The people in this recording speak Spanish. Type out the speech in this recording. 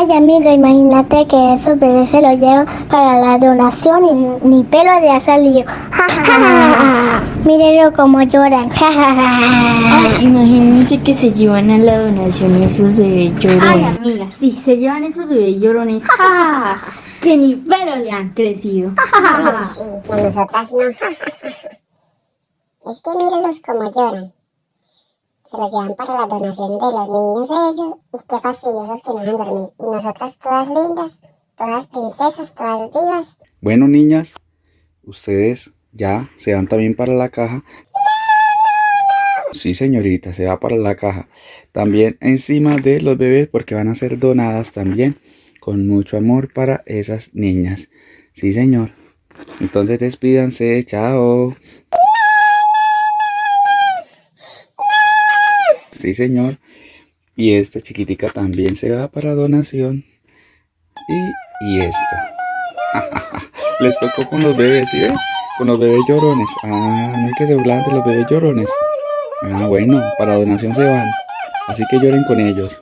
Ay, amiga, imagínate que esos bebés se los llevan para la donación y ni pelo de ha salido. Ja, ja, ja, ja. Mírenlo como lloran. Ay, imagínense que se llevan a la donación esos bebés Ay, llorones. amiga, sí, se llevan esos bebés llorones. ¡Ja, ja, ja! Que ni pelo le han crecido. ¡Ja, ja, ja, ja! Sí, a nosotras no. es que mírenlos como lloran. Se los llevan para la donación de los niños ellos. Y qué fastidiosos que no dejan dormir. Y nosotras todas lindas, todas princesas, todas divas. Bueno, niñas, ustedes ya se van también para la caja. Sí, señorita, se va para la caja. También encima de los bebés porque van a ser donadas también con mucho amor para esas niñas. Sí, señor. Entonces despídanse, chao. Sí, señor. Y esta chiquitica también se va para donación. Y, y esta. Les tocó con los bebés, ¿sí ven? Con los bebés llorones. Ah, no hay que doblar de los bebés llorones. Ah, bueno, para donación se van. Así que lloren con ellos.